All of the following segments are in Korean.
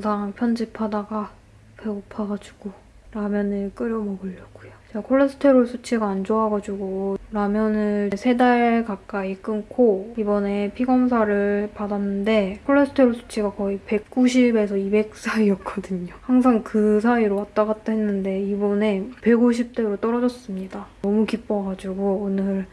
영상 편집하다가 배고파가지고 라면을 끓여 먹으려고요. 제가 콜레스테롤 수치가 안 좋아가지고 라면을 세 달 가까이 끊고 이번에 피검사를 받았는데 콜레스테롤 수치가 거의 190에서 200 사이였거든요. 항상 그 사이로 왔다 갔다 했는데 이번에 150대로 떨어졌습니다. 너무 기뻐가지고 오늘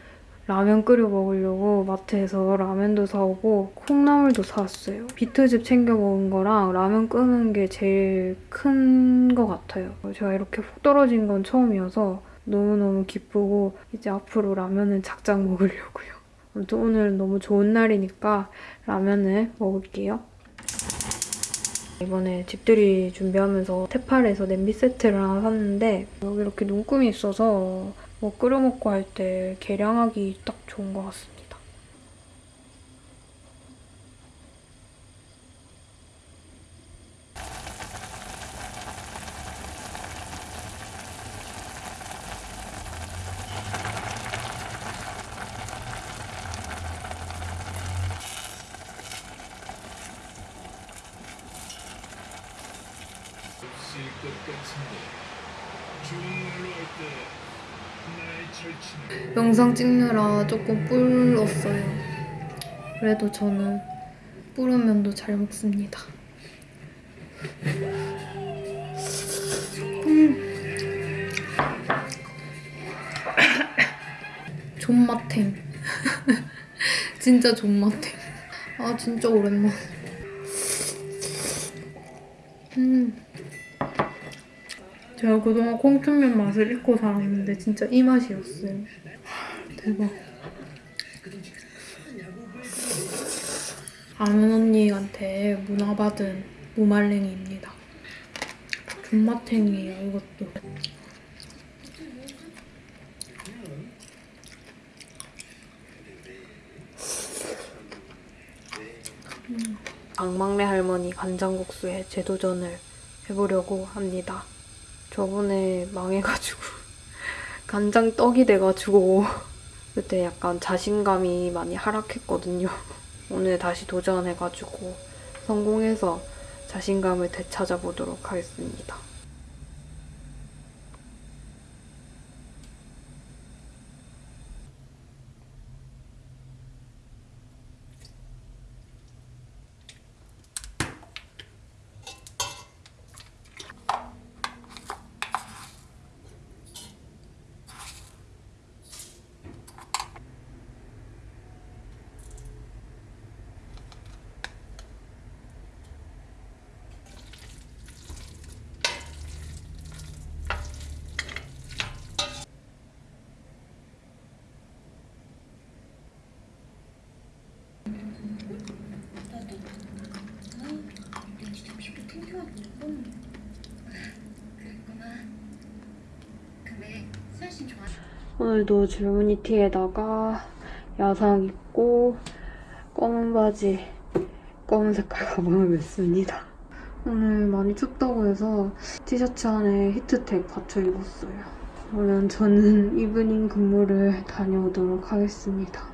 라면 끓여 먹으려고 마트에서 라면도 사오고 콩나물도 사왔어요. 비트즙 챙겨 먹은 거랑 라면 끄는 게 제일 큰 것 같아요. 제가 이렇게 훅 떨어진 건 처음이어서 너무너무 기쁘고 이제 앞으로 라면은 작작 먹으려고요. 아무튼 오늘 너무 좋은 날이니까 라면을 먹을게요. 이번에 집들이 준비하면서 테팔에서 냄비 세트를 하나 샀는데 여기 이렇게 눈금이 있어서 뭐 끓여 먹고 할 때 계량하기 딱 좋은 것 같습니다. 좋은 말로 할때 영상 찍느라 조금 불었어요. 그래도 저는 불으면도 잘 먹습니다. 음. 존맛탱. 진짜 존맛탱. 아 진짜 오랜만. 그동안 콩춘면 맛을 잊고 살았는데 진짜 이 맛이었어요. 대박. 아는 언니한테 문화받은 무말랭이입니다. 존맛탱이에요, 이것도. 음. 강막내 할머니 간장국수에 재도전을 해보려고 합니다. 저번에 망해가지고 간장 떡이 돼가지고 그때 약간 자신감이 많이 하락했거든요. 오늘 다시 도전해가지고 성공해서 자신감을 되찾아보도록 하겠습니다. 오늘도 줄무늬 티에다가 야상 입고 검은 바지, 검은 색깔 가방을 멨습니다. 오늘 많이 춥다고 해서 티셔츠 안에 히트텍 받쳐 입었어요. 그러면 저는 이브닝 근무를 다녀오도록 하겠습니다.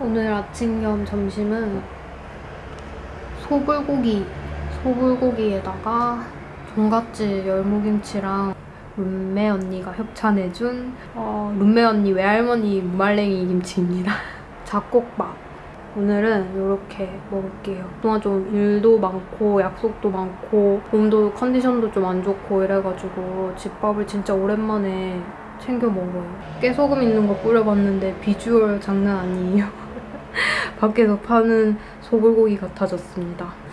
오늘 아침 겸 점심은 소불고기, 소불고기에다가 종갓집 열무김치랑 룸메 언니가 협찬해준 어, 룸메 언니 외할머니 무말랭이 김치입니다. 잡곡밥. 오늘은 이렇게 먹을게요. 그동안 좀 일도 많고 약속도 많고 몸도 컨디션도 좀 안 좋고 이래가지고 집밥을 진짜 오랜만에 챙겨 먹어요. 깨소금 있는 거 뿌려봤는데 비주얼 장난 아니에요. 밖에서 파는 소불고기 같아졌습니다.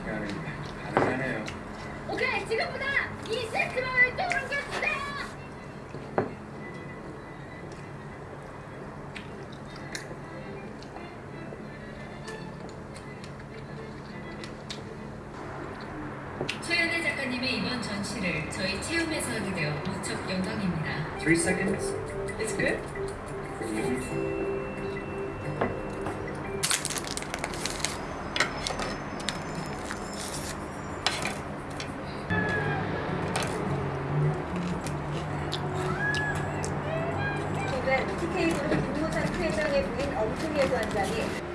김무찬 회장의 부인 엄숙예 위원장이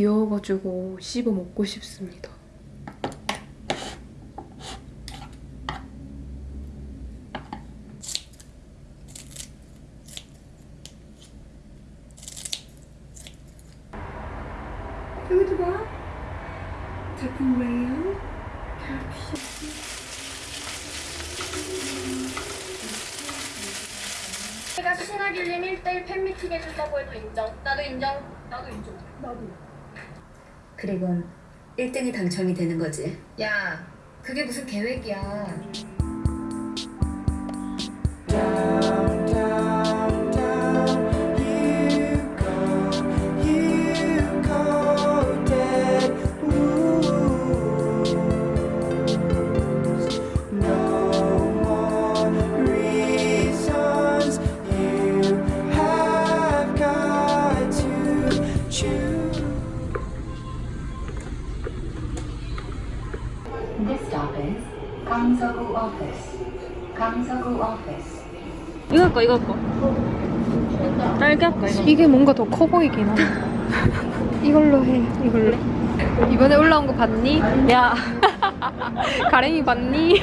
귀여워가지고 씹어 먹고 싶습니다. 여기도 봐. 작품 왜요? 제가 신하길님 1대1 팬미팅 해준다고 해도 인정 나도 인정 나도 인정 나도 그리고 1등이 당첨이 되는 거지. 야, 그게 무슨 계획이야. 이거 할까 이거 할까? 딸기 할까 이거? 이게 뭔가 더 커 보이긴 하네. 이걸로 해. 이걸로. 이번에 올라온 거 봤니? 야. 가랭이 봤니?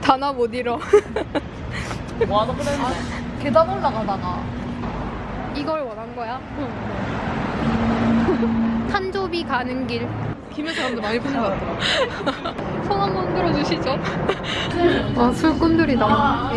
단어 못 잃어. 뭐하는 거야? 계단 올라가다가 이걸 원한 거야? 탄조비 가는 길. 김해 사람들 많이 보는 것 같아. 손 한번 들어주시죠. 아 술꾼들이다.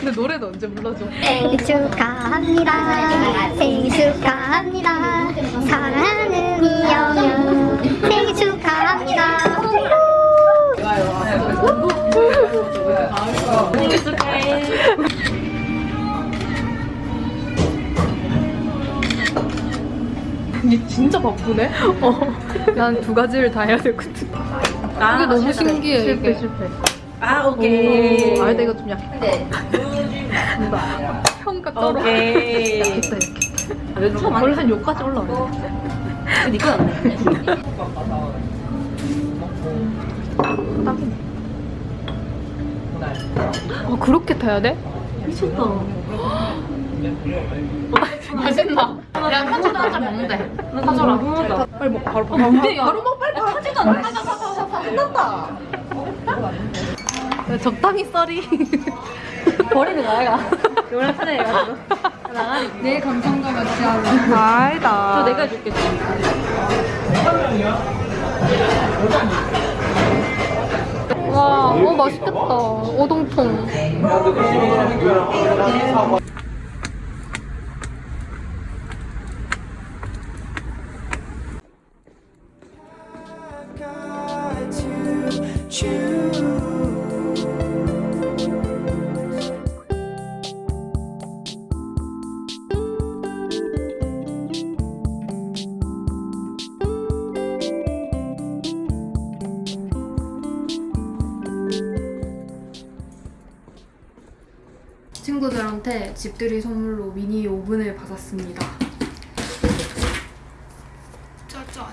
근데 노래도 언제 불러줘? 생일 축하합니다. 생일 축하합니다. 사랑하는 이영현 생일 축하합니다. 얘 진짜 바쁘네. 난두 가지를 다 해야 되거든. 이게 너무 신기해. 실패 이게. 실패. 아 오케이. 아 근데 이거 좀 약해. 평가 떨어. 오케이. 약했다 이렇게. 원래 한 요까지 올라와. 니가 낫네. 아 그렇게 타야 돼? 미쳤다. 맛있나? 야 편지도 한 잔 먹는데. 사줘라. 빨리 먹 바로 바로. 근데 바로 막 빨리 하지도 않는다. 끝났다. 적당히 썰이. 버리는 거야, 이가. 요랑 편해가지고. 내 감성과 맞지 않은. 아니다. 저 내가 해줄게. 와, 어 맛있겠다. 오동통. 집들이 선물로 미니 오븐을 받았습니다. 짜잔.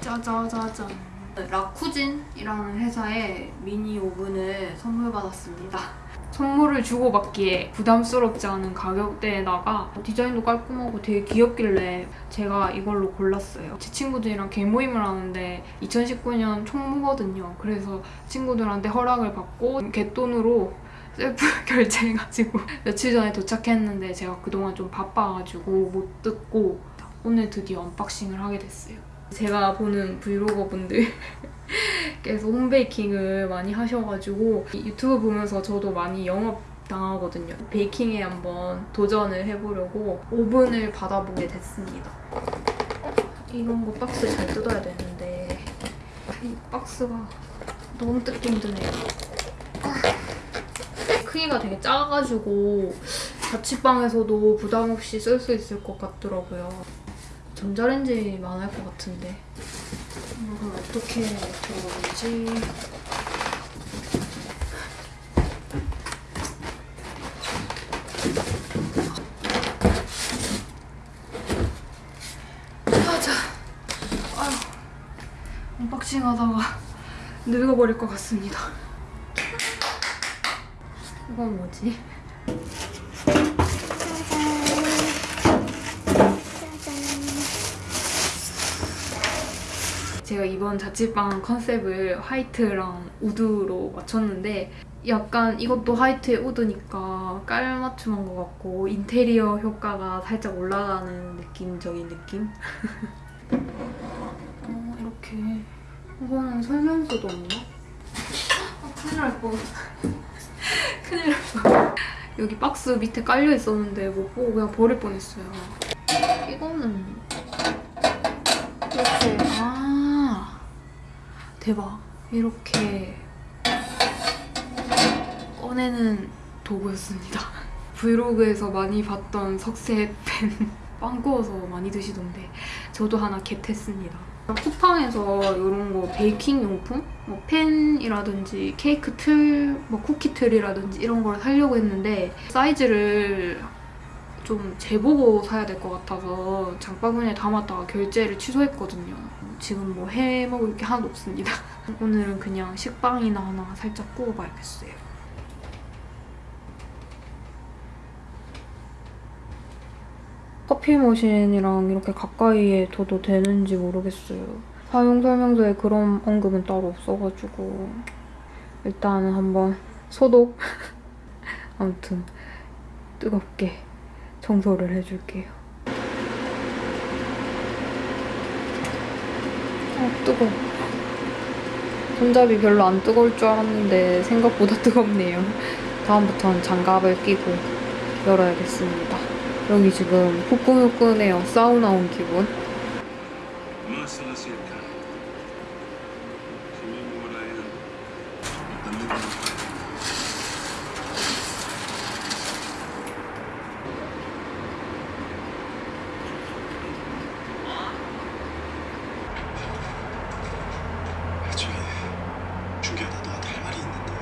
짜자자잔. 라쿠진이라는 회사에 미니 오븐을 선물 받았습니다. 선물을 주고받기에 부담스럽지 않은 가격대에다가 디자인도 깔끔하고 되게 귀엽길래 제가 이걸로 골랐어요. 제 친구들이랑 개모임을 하는데 2019년 총무거든요. 그래서 친구들한테 허락을 받고 곗돈으로 셀프 결제해가지고 며칠 전에 도착했는데 제가 그동안 좀 바빠가지고 못 뜯고 오늘 드디어 unboxing을 하게 됐어요. 제가 보는 브이로거 분들 께서 home baking을 많이 하셔가지고 이 유튜브 보면서 저도 많이 영업 당하거든요. baking에 한번 도전을 해보려고 오븐을 받아보게 됐습니다. 이런 거 박스 잘 뜯어야 되는데 이 박스가 너무 뜯기 힘드네요. 크기가 되게 작아가지고 자취방에서도 부담 없이 쓸 수 있을 것 같더라고요. 전자레인지만 할것 같은데 이걸 어떻게 들어가는지 가자. 아휴, unboxing 하다가 늙어버릴 것 같습니다. 이건 뭐지? 제가 이번 자취방 컨셉을 white랑 wood로 맞췄는데 약간 이것도 white에 wood니까 깔맞춤한 것 같고 인테리어 효과가 살짝 올라가는 느낌적인 느낌? 어, 이렇게 이거는 설명서도 없나? 아, 큰일 날 뻔. 큰일 날 뻔. 여기 박스 밑에 깔려 있었는데 못 보고 그냥 버릴 뻔했어요. 이거는 이렇게 아 대박 이렇게 꺼내는 도구였습니다. 브이로그에서 많이 봤던 석쇠팬 빵 구워서 많이 드시던데 저도 하나 겟했습니다. 쿠팡에서 이런 거 베이킹 용품, 뭐 팬이라든지 케이크 틀, 뭐 쿠키 틀이라든지 이런 걸 사려고 했는데 사이즈를 좀 재보고 사야 될 것 같아서 장바구니에 담았다가 결제를 취소했거든요. 지금 뭐 해 먹을 게 하나도 없습니다. 오늘은 그냥 식빵이나 하나 살짝 구워봐야겠어요. 커피 머신이랑 이렇게 가까이에 둬도 되는지 모르겠어요. 사용 설명서에 그런 언급은 따로 없어가지고 일단은 한번 소독 아무튼 뜨겁게 청소를 해줄게요. 아 뜨거워. 손잡이 별로 안 뜨거울 줄 알았는데 생각보다 뜨겁네요. 다음부터는 장갑을 끼고 열어야겠습니다. 여기 지금 후끈후끈해요. 사우나 온 기분. 말씀하실까? 김인무라에는 없는 것 저기 준기야 나 너한테 할 말이 있는데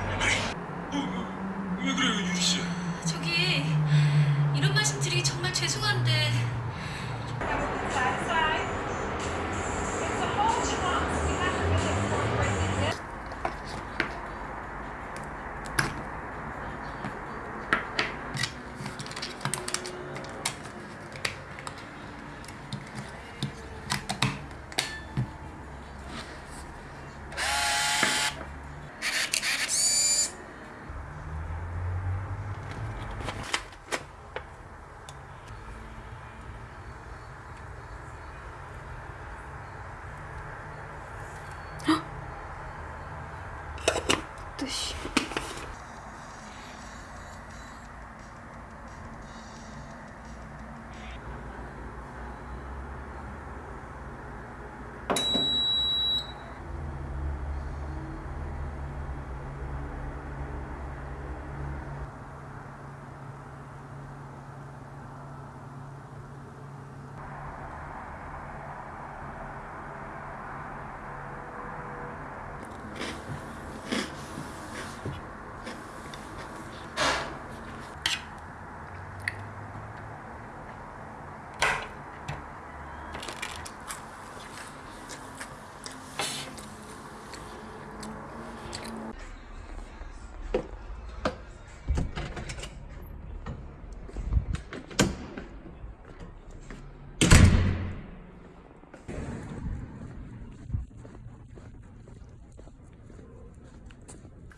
어, 왜 그래요 유리 씨? 저기 이런 말씀 드리기 정말 죄송한데 뜻이.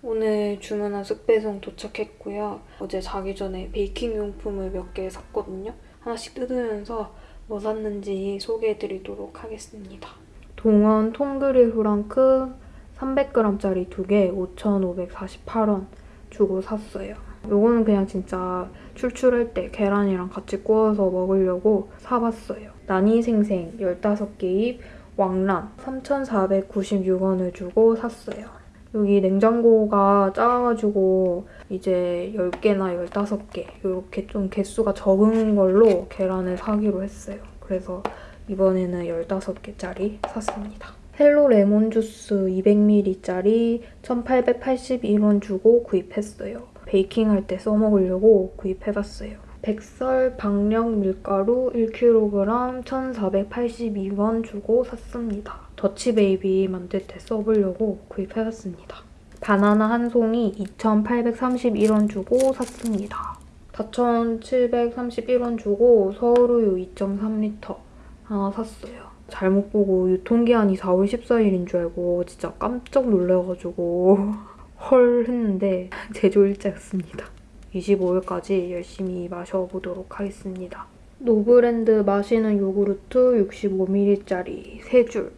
오늘 주문한 쑥배송 도착했고요. 어제 자기 전에 베이킹 용품을 몇 개 샀거든요. 하나씩 뜯으면서 뭐 샀는지 소개해드리도록 하겠습니다. 동원 통그릴 후랑크 300g짜리 2개 5,548원 주고 샀어요. 요거는 그냥 진짜 출출할 때 계란이랑 같이 구워서 먹으려고 사봤어요. 난이생생 15개입 왕란 3,496원을 주고 샀어요. 여기 냉장고가 작아가지고 이제 10개나 15개 이렇게 좀 개수가 적은 걸로 계란을 사기로 했어요. 그래서 이번에는 15개짜리 샀습니다. 헬로 레몬 주스 200ml짜리 1,881원 주고 구입했어요. baking할 때 써먹으려고 구입해봤어요. 백설 박력 밀가루 1kg 1,482원 주고 샀습니다. Dutch baby 만들 때 써보려고 구입해봤습니다. 바나나 한 송이 2,831원 주고 샀습니다. 4,731원 주고 서울우유 2.3L 하나 샀어요. 잘못 보고 유통기한이 4월 14일인 줄 알고 진짜 깜짝 놀래가지고 헐 했는데 제조일자였습니다. 25일까지 열심히 마셔보도록 하겠습니다. 노브랜드 마시는 요구르트 65ml짜리 3줄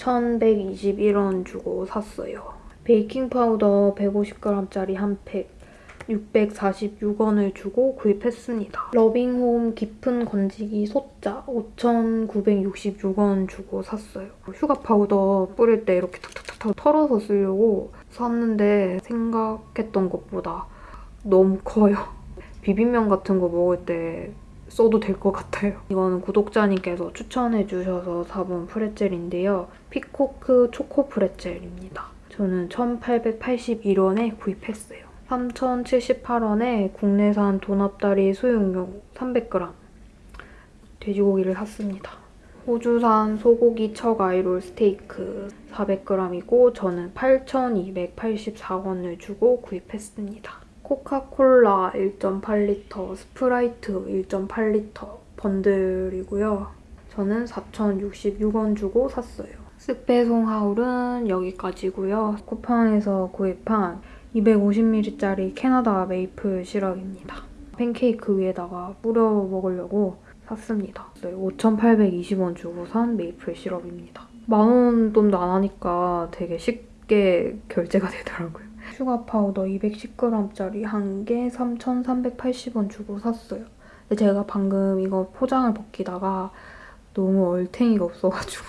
1121원 주고 샀어요. 베이킹 파우더 150g짜리 한 팩 646원을 주고 구입했습니다. 러빙홈 깊은 건지기 소자 5,966원 주고 샀어요. sugar powder 뿌릴 때 이렇게 탁탁탁 털어서 쓰려고 샀는데 생각했던 것보다 너무 커요. 비빔면 같은 거 먹을 때 써도 될 것 같아요. 이거는 구독자님께서 추천해주셔서 사본 프레첼인데요. 피코크 초코 프레첼입니다. 저는 1,881원에 구입했어요. 3,078원에 국내산 돈앞다리 수육용 300g 돼지고기를 샀습니다. 호주산 소고기 chuck eye roll 스테이크 400g이고 저는 8,284원을 주고 구입했습니다. 코카콜라 1.8L, 스프라이트 1.8L bundle이고요. 저는 4,066원 주고 샀어요. 쓱배송 haul은 여기까지고요. 쿠팡에서 구입한 250ml짜리 캐나다 maple syrup입니다. 팬케이크 위에다가 뿌려 먹으려고 샀습니다. 네, 5,820원 주고 산 maple syrup입니다. 만원 돈도 안 하니까 되게 쉽게 결제가 되더라고요. sugar powder 210g짜리 한 개 3,380원 주고 샀어요. 근데 제가 방금 이거 포장을 벗기다가 너무 얼탱이가 없어가지고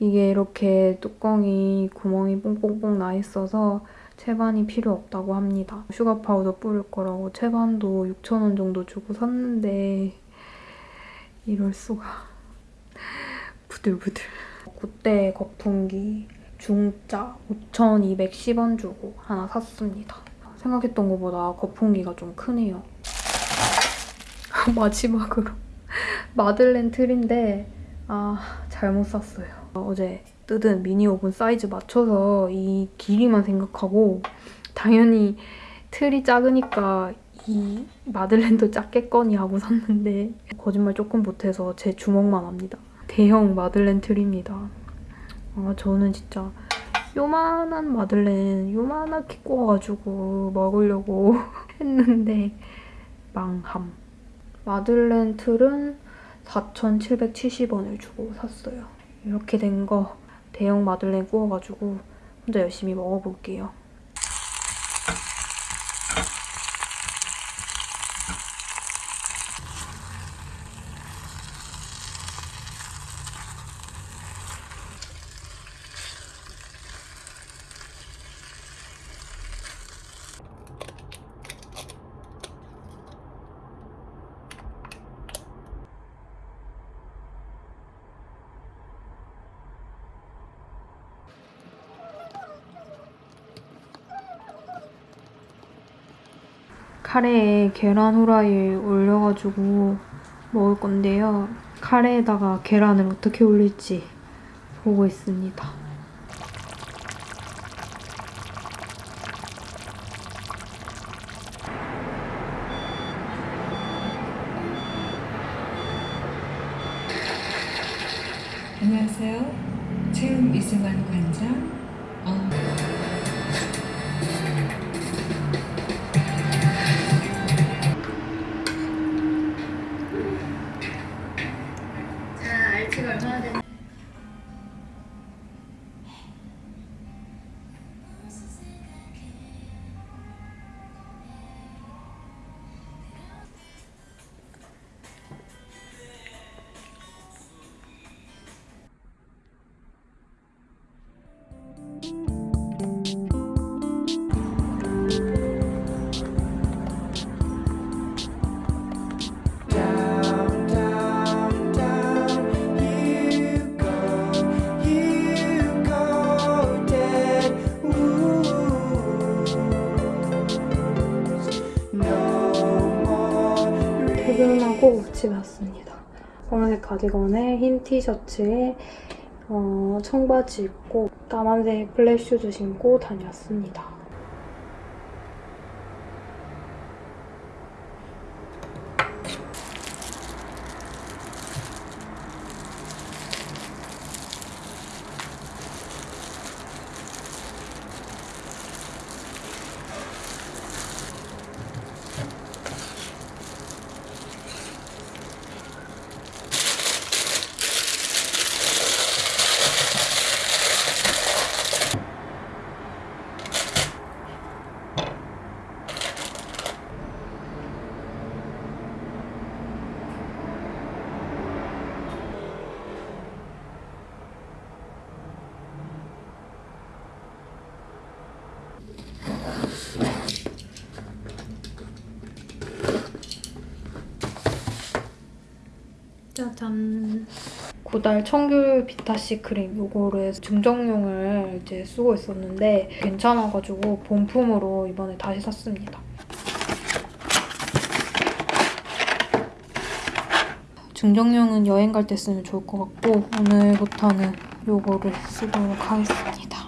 이게 이렇게 뚜껑이 구멍이 뽕뽕뽕 나 있어서 채반이 필요 없다고 합니다. sugar powder 뿌릴 거라고 채반도 6,000원 정도 주고 샀는데 이럴 수가 부들부들. 그때 거품기 중짜 5,210원 주고 하나 샀습니다. 생각했던 것보다 거품기가 좀 크네요. 마지막으로 마들렌 틀인데 아 잘못 샀어요. 어제 뜯은 미니 오븐 사이즈 맞춰서 이 길이만 생각하고 당연히 틀이 작으니까 이 마들렌도 작겠거니 하고 샀는데 거짓말 조금 못해서 제 주먹만 합니다. 대형 마들렌 틀입니다. 아 저는 진짜 요만한 마들렌 요만하게 구워가지고 먹으려고 했는데 망함. 마들렌 틀은 4,770원을 주고 샀어요. 이렇게 된 거 대형 마들렌 구워가지고 혼자 열심히 먹어볼게요. 카레에 계란 후라이 올려가지고 먹을 건데요. 카레에다가 계란을 어떻게 올릴지 보고 있습니다. 안녕하세요. 체험 이승환 관 가디건에 흰 티셔츠에 어, 청바지 입고 까만색 플랫 슈즈 신고 다녔습니다. 짜잔. 구달 비타C 크림 요거를 증정용을 이제 쓰고 있었는데 괜찮아가지고 본품으로 이번에 다시 샀습니다. 증정용은 여행 갈 때 쓰면 좋을 것 같고 오늘부터는 요거를 쓰도록 하겠습니다.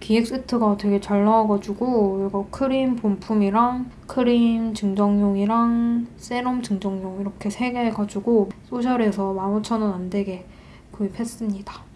기획 세트가 되게 잘 나와가지고 이거 크림 본품이랑 크림 증정용이랑 세럼 증정용 이렇게 세개 해가지고 social에서 15,000원 안 되게 구입했습니다.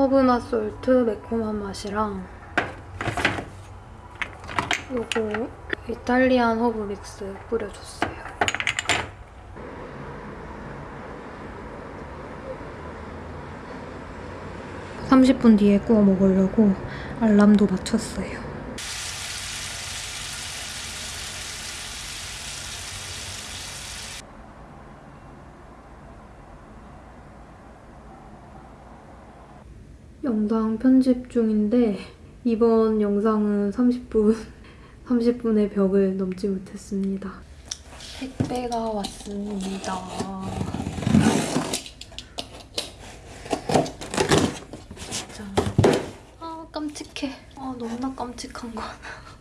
허브맛 salt 매콤한 맛이랑 요거 Italian herb mix 뿌려줬어요. (30분) 뒤에 구워 먹으려고 알람도 맞췄어요. 영상 편집 중인데 이번 영상은 30분 30분의 벽을 넘지 못했습니다. 택배가 왔습니다. 짠. 아 깜찍해. 아 너무나 깜찍한 거.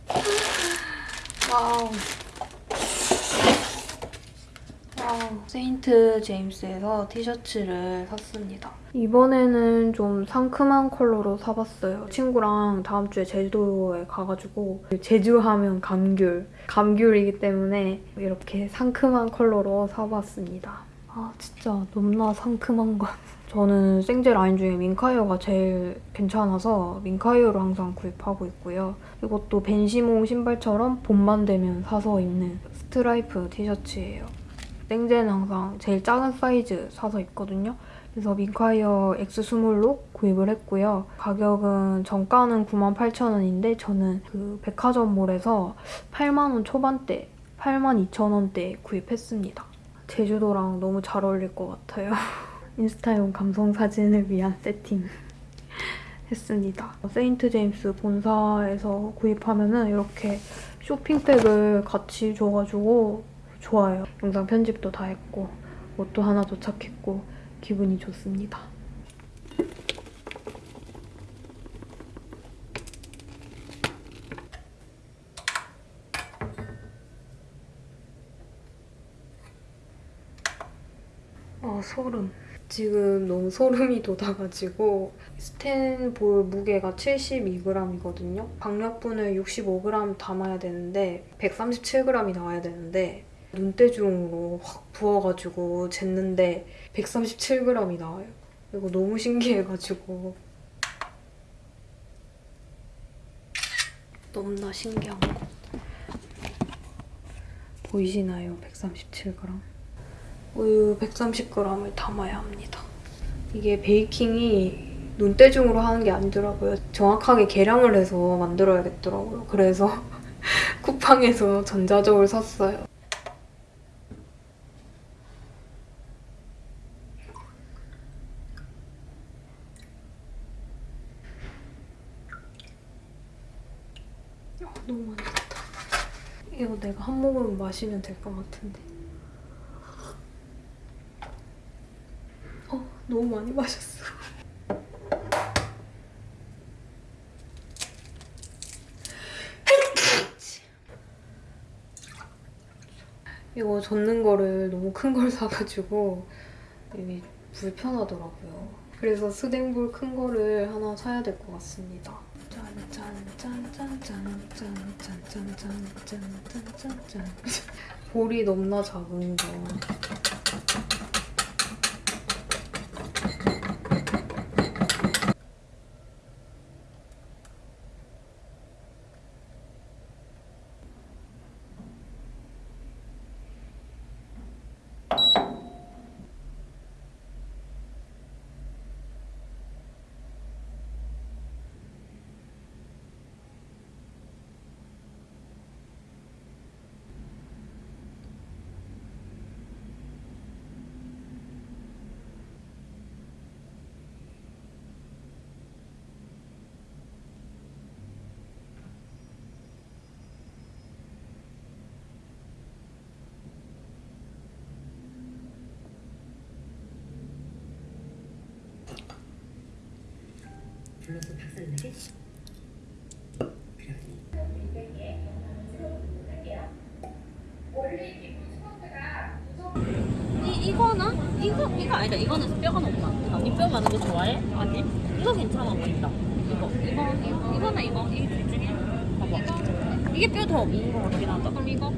Wow. 세인트 제임스에서 티셔츠를 샀습니다. 이번에는 좀 상큼한 컬러로 사봤어요. 친구랑 다음 주에 제주도에 가가지고 제주하면 감귤, 감귤이기 때문에 이렇게 상큼한 컬러로 사봤습니다. 아 진짜 너무나 상큼한 것. 저는 생제 라인 중에 민카이어가 제일 괜찮아서 Minquiers를 항상 구입하고 있고요. 이것도 벤시몽 신발처럼 봄만 되면 사서 입는 스트라이프 티셔츠예요. 생제는 항상 제일 작은 사이즈 사서 입거든요. 그래서 Minquiers X21로 구입을 했고요. 가격은 정가는 98,000원인데 저는 그 백화점몰에서 8만원 초반대, 82,000원대 구입했습니다. 제주도랑 너무 잘 어울릴 것 같아요. 인스타용 감성 사진을 위한 세팅 했습니다. 세인트 제임스 본사에서 구입하면 은 이렇게 쇼핑백을 같이 줘가지고 좋아요. 영상 편집도 다 했고 옷도 하나 도착했고 기분이 좋습니다. 아 소름. 지금 너무 소름이 돋아가지고 스텐볼 무게가 72g이거든요. 박력분을 65g 담아야 되는데 137g이 나와야 되는데 눈대중으로 확 부어가지고 쟀는데 137g이 나와요. 이거 너무 신기해가지고 너무나 신기한 거 보이시나요? 137g 우유 130g을 담아야 합니다. 이게 베이킹이 눈대중으로 하는 게 아니더라고요. 정확하게 계량을 해서 만들어야겠더라고요. 그래서 쿠팡에서 전자저울 샀어요. 아, 너무 많이 탔다. 이거 내가 한 모금 마시면 될 것 같은데. 어, 너무 많이 마셨어. 이거 젓는 거를 너무 큰 걸 사가지고 이게 불편하더라고요. 그래서 스댕볼 큰 거를 하나 사야 될 것 같습니다. 짠짠짠짠짠 짠짠짠짠짠짠. 볼이 넘나 작은 거. 불러서 박살내게? 이 이거는 이거 이거 아니다. 이거는 뼈가 너무 많다. 언니 뼈 많은 거 좋아해? 아니. 이거 괜찮아 보인다. 이거 이거 이거 이거나 이거 이둘 중에 봐봐. 이게 뼈 더 없는 거 같긴 하다. 그럼 이거?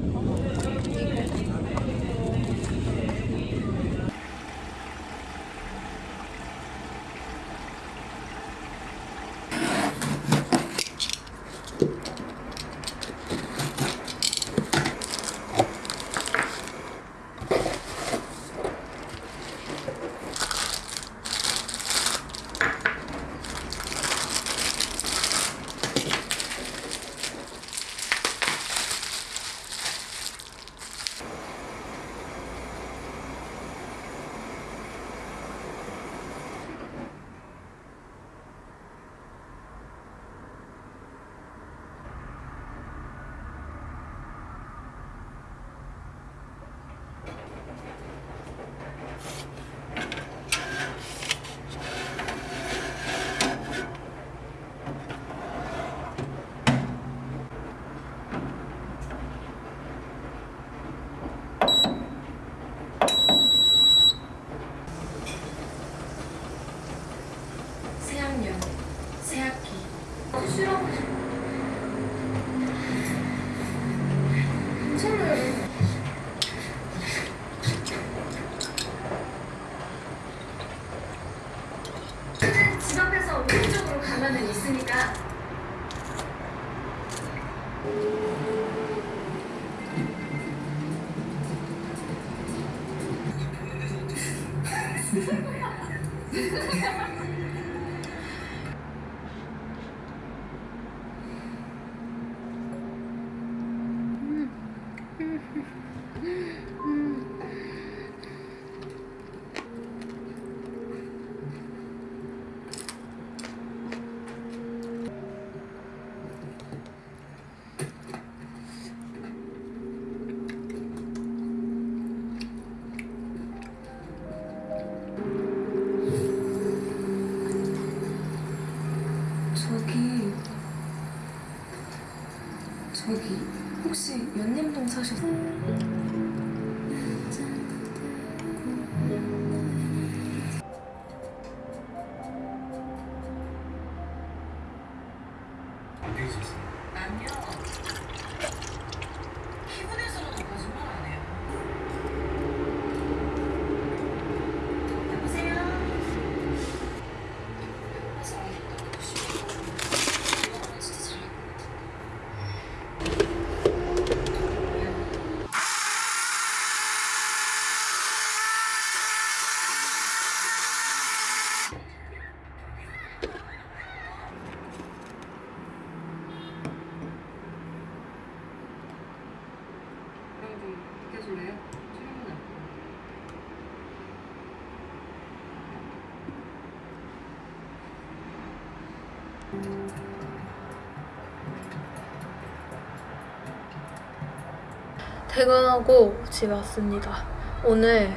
퇴근하고 집에 왔습니다. 오늘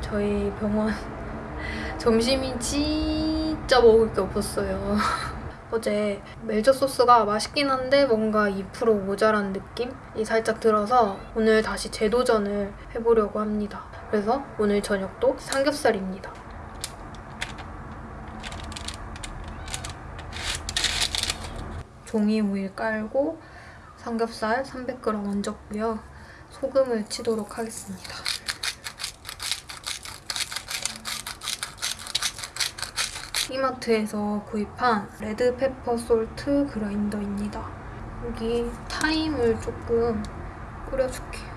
저희 병원 점심이 진짜 먹을 게 없었어요. 어제 멜젓 소스가 맛있긴 한데 뭔가 2% 모자란 느낌이 살짝 들어서 오늘 다시 재도전을 해보려고 합니다. 그래서 오늘 저녁도 삼겹살입니다. 종이 호일 깔고 삼겹살 300g 얹었고요. 소금을 치도록 하겠습니다. 이마트에서 구입한 red pepper salt 그라인더입니다. 여기 타임을 조금 뿌려줄게요.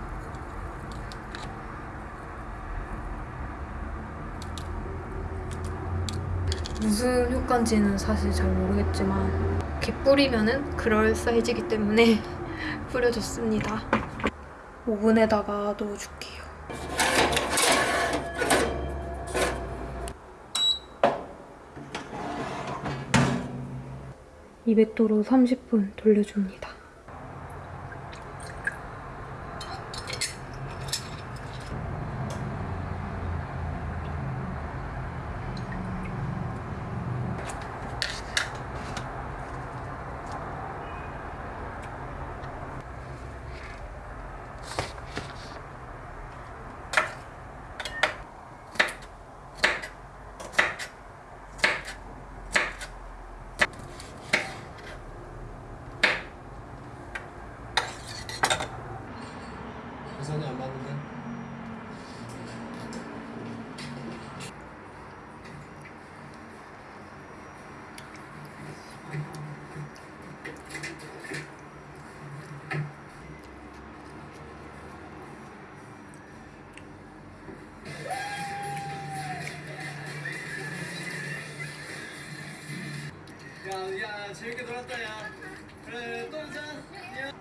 무슨 효과인지는 사실 잘 모르겠지만 이렇게 뿌리면 은 그럴싸해지기 때문에 뿌려줬습니다. 오븐에다가 넣어줄게요. 200도로 30분 돌려줍니다. 야 재밌게 놀았다 야 그래 또 보자 안녕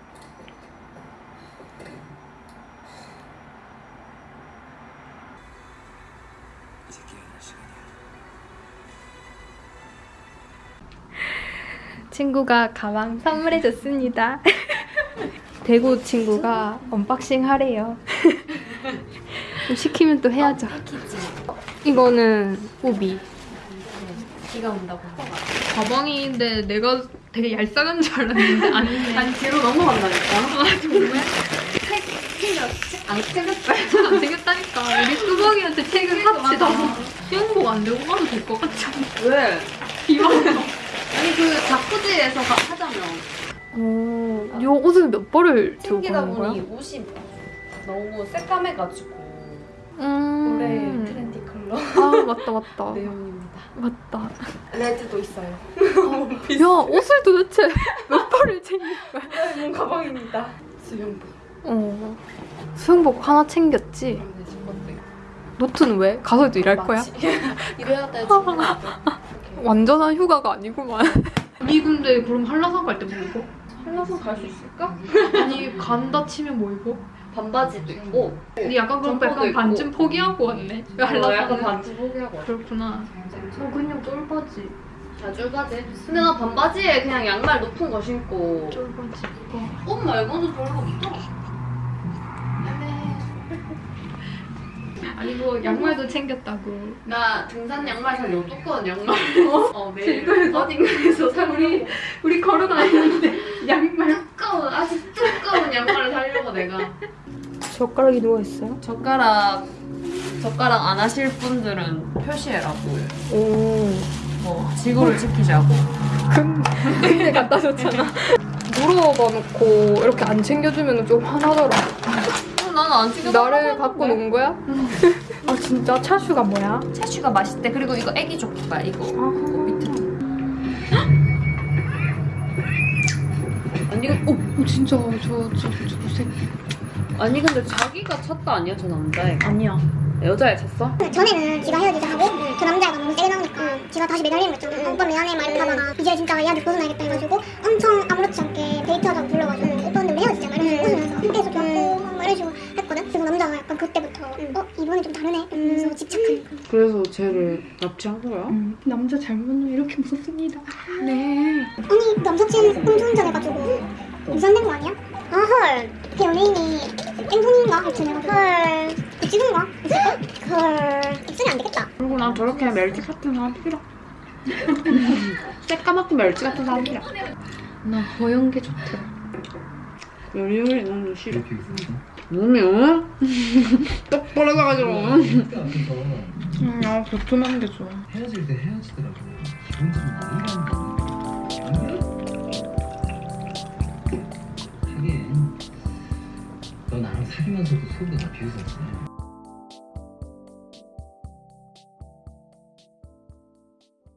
이제 깨어날 시간이야 친구가 가방 선물해줬습니다. 대구 친구가 unboxing 하래요. 좀 시키면 또 해야죠. 이거는 우비. 비가 온다고. 가방인데 내가 되게 얄쌍한 줄 알았는데 아니네. 아니 뒤로 넘어간다니까. 아 정말? 안 챙겼어요. 안 되겠다니까. 우리 수박이한테 책을 합시다. 수영복 안 들고 가도 될 것 같지 않아? 왜? 비와. 아니 그 자쿠지에서 가- 하자면 오, 이 옷을 몇 벌을 들고 챙기다 가는 거야? 보니 옷이 너무 새까매가지고 음. 올해 트렌디 컬러 아 맞다 맞다. 내용입니다. 맞다. red도 있어요. 야 옷을 도대체 몇 벌을 챙긴 거야? mon 가방입니다. 수영복. 어. 수영복 하나 챙겼지. 네. 노트는 왜? 가서도 일할 거야? 이래야 돼. 완전한 휴가가 아니구만. 아니 근데 그럼 한라산 갈 때 뭐 입어? 한라산 갈 수 있을까? 아니 간다 치면 뭐 입어? 반바지도 있고. 근데 약간 그럼 약간 있고. 반쯤 포기하고 왔네. 어, 한라산은. 약간 반지 포기하고 왔어. 그렇구나. 저 그냥 쫄바지. 자줄바지. 근데 나 반바지에 그냥 양말 높은 거 신고 쫄바지. 옷 말고는 별로 없더라. 아니 뭐 양말도 챙겼다고. 나 등산 양말 살려고 두꺼운 양말. 어 내일 어딘가에서 사고 우리 우리 걸어 다니는데 양말. 두꺼운 아주 두꺼운 양말을 사려고 내가. 젓가락이 누워 있어요? 젓가락 젓가락 안 하실 분들은 표시해라고. 오. 뭐 지구를 지키자고. 근데 갖다 줬잖아. 물어봐 놓고 이렇게 안 챙겨주면 좀 화나더라. 어, 나는 안 챙겨. 나를 갖고 논 거야? 아 진짜 차슈가 뭐야? 채슈가 맛있대. 그리고 이거 애기 족발 이거. 밑에. 아니 근 어, 어, 진짜 저 저저 색. 아니 근데 자기가 찼다 아니야 저 남자애? 아니야. 여자애 찼어? 전에는 지가 헤어지자 하고 그 남자가 너무 세게 나오니까 지가 다시 매달리는 거 있잖아. 오빠 미안해 막 이렇게 하다가 이제 진짜 얘한테 벗어나야겠다 해가지고 엄청 아무렇지 않게 데이트하자고 불러가지고 오빠한테 우리 헤어지자 막 이러면서 웃으면서 그때서 겪고 막 이런 식으로 했거든. 그래서 남자가 약간 그때부터 어 이번에 좀 다르네 이러면서 집착하는 거. 그래서 쟤를 납치한 거야? 음, 남자 잘못 만나면 이렇게 무섭습니다. 네. 아니 남사친 음주운전해가지고 무산된 거 아니야? 아 헐. 그 연예인이 땡손인가 하여튼 해가지고 헐. 있을까? 헐. 입술이 안 되겠다. 그리고 난 저렇게 멜지 같은 사람 싫어. 새까맣고 멜지 같은 사람 싫어. 나 허연 게 좋더라. 요리요리 너무 싫어. 몸이 어? 똑 벌어져가지고. 음, 아 도톰한 게 좋아. 헤어질 때 헤어지더라고 기분 좀 너 나랑 사귀면서도 속은 다 비웃었지